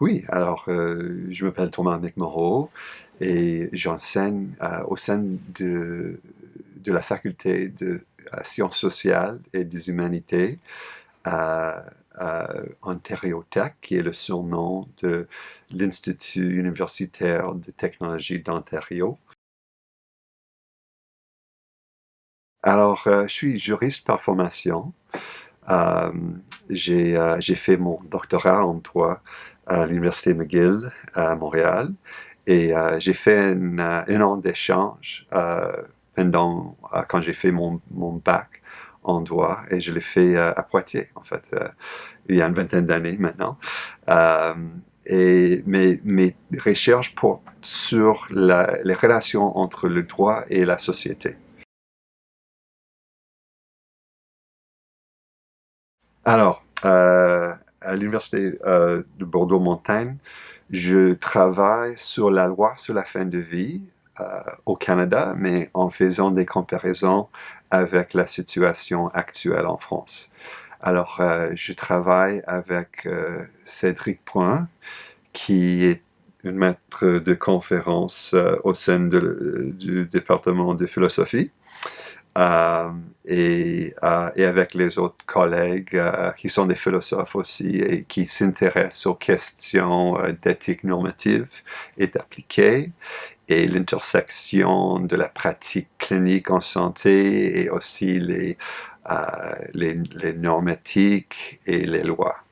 Oui, alors je m'appelle Thomas McMorrow et j'enseigne au sein de, la faculté de sciences sociales et des humanités à, Ontario Tech, qui est le surnom de l'Institut universitaire de technologie d'Ontario. Alors, je suis juriste par formation. Euh, j'ai fait mon doctorat en droit à l'Université McGill à Montréal et j'ai fait un an d'échange pendant quand j'ai fait mon, mon, bac en droit et je l'ai fait à Poitiers en fait il y a une vingtaine d'années maintenant. et mes, mes, recherches portent sur les relations entre le droit et la société. Alors, euh, à l'Université euh, de Bordeaux-Montagne, je travaille sur la loi sur la fin de vie euh, au Canada, mais en faisant des comparaisons avec la situation actuelle en France. Alors, je travaille avec Cédric Point, qui est un maître de conférence au sein du département de philosophie. Euh, et, euh, et, avec les autres collègues euh, qui sont des philosophes aussi et qui s'intéressent aux questions d'éthique normative et d'appliquer et l'intersection de la pratique clinique en santé et aussi les, les, les normatiques et les lois.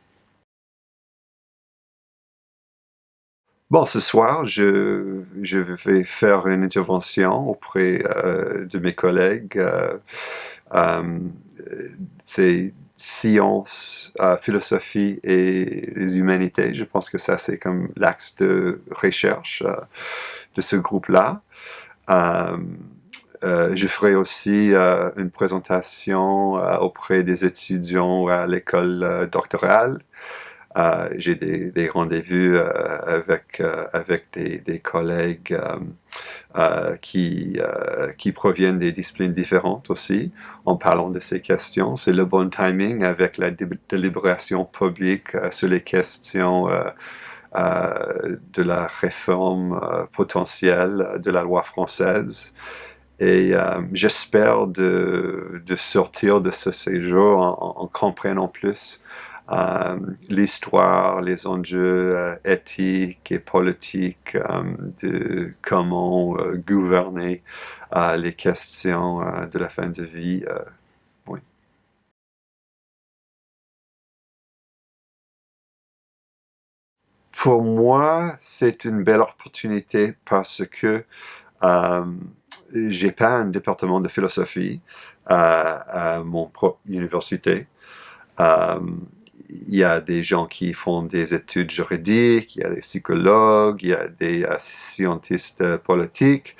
Bon, ce soir, je, vais faire une intervention auprès euh, de mes collègues. Euh, euh, c'est sciences, philosophie et les humanités. Je pense que ça, c'est comme l'axe de recherche de ce groupe-là. je ferai aussi une présentation auprès des étudiants à l'école doctorale. Euh, j'ai des, rendez-vous euh, avec, euh, avec des, collègues qui, proviennent des disciplines différentes aussi, en parlant de ces questions. C'est le bon timing avec la délibération publique sur les questions de la réforme potentielle de la loi française. Et j'espère de, sortir de ce séjour en, en comprenant plus l'histoire, les enjeux euh, éthiques et politiques euh, de comment gouverner les questions de la fin de vie. Pour moi, c'est une belle opportunité parce que euh, j'ai pas un département de philosophie à, mon propre université il y a des gens qui font des études juridiques, il y a des psychologues, il y a des euh, scientistes euh, politiques,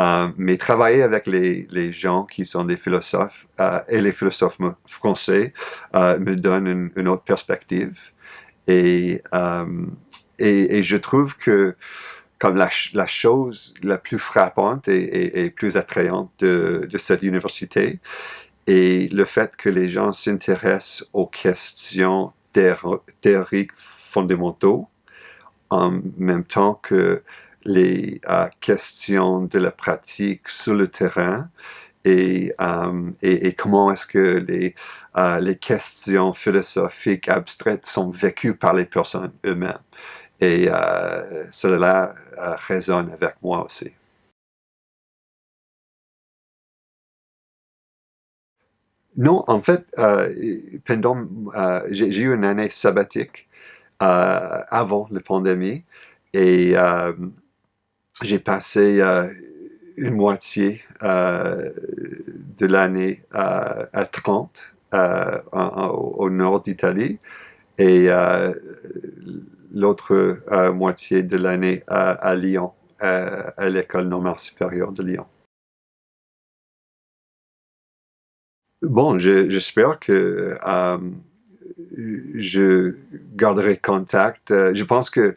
euh, mais travailler avec les, gens qui sont des philosophes et les philosophes français me donne une, autre perspective. Et, et, je trouve que comme la, chose la plus frappante et, et plus attrayante de cette université, et le fait que les gens s'intéressent aux questions théoriques fondamentaux en même temps que les euh, questions de la pratique sur le terrain et, euh, comment est-ce que euh, les questions philosophiques abstraites sont vécues par les personnes eux-mêmes. Et cela résonne avec moi aussi. Non, en fait, euh, pendant, euh, j'ai eu une année sabbatique euh, avant la pandémie et j'ai passé une moitié de l'année à 30 au nord d'Italie et l'autre moitié de l'année à, Lyon, à l'école normale supérieure de Lyon. Bon, j'espère que euh, je garderai contact. Euh, je pense que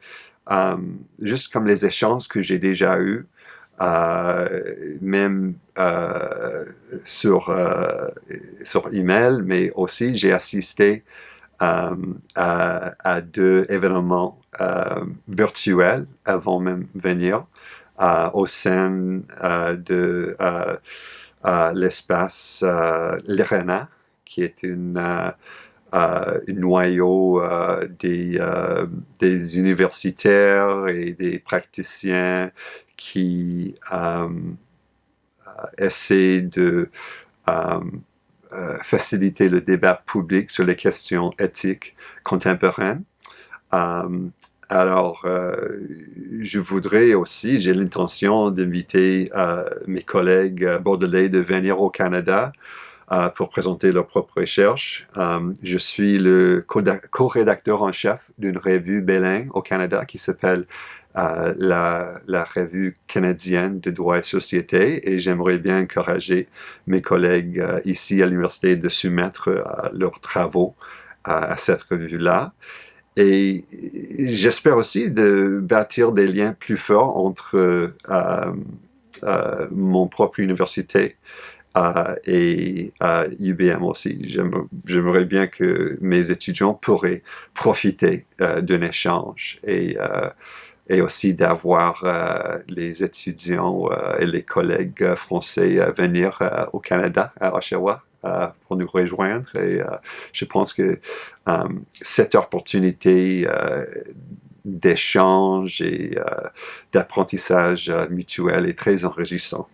euh, juste comme les échanges que j'ai déjà eus, même sur, sur email, mais aussi j'ai assisté à, deux événements virtuelle avant même venir au sein de l'espace l'ERENA, qui est une un noyau des, des, universitaires et des praticiens qui essaient de faciliter le débat public sur les questions éthiques contemporaines. Alors, je voudrais aussi, j'ai l'intention d'inviter mes collègues bordelais de venir au Canada euh, pour présenter leurs propres recherches. Euh, je suis le co-rédacteur en chef d'une revue bilingue au Canada qui s'appelle euh, la, la, revue canadienne de droit et société et j'aimerais bien encourager mes collègues ici à l'université de soumettre leurs travaux à cette revue-là. Et j'espère aussi de bâtir des liens plus forts entre mon propre université et UBM aussi. J'aimerais bien que mes étudiants pourraient profiter euh, d'un échange et, euh, aussi d'avoir euh, les étudiants et les collègues français venir au Canada, à Oshawa, pour nous rejoindre. Et je pense que cette opportunité d'échange et d'apprentissage mutuel est très enrichissant.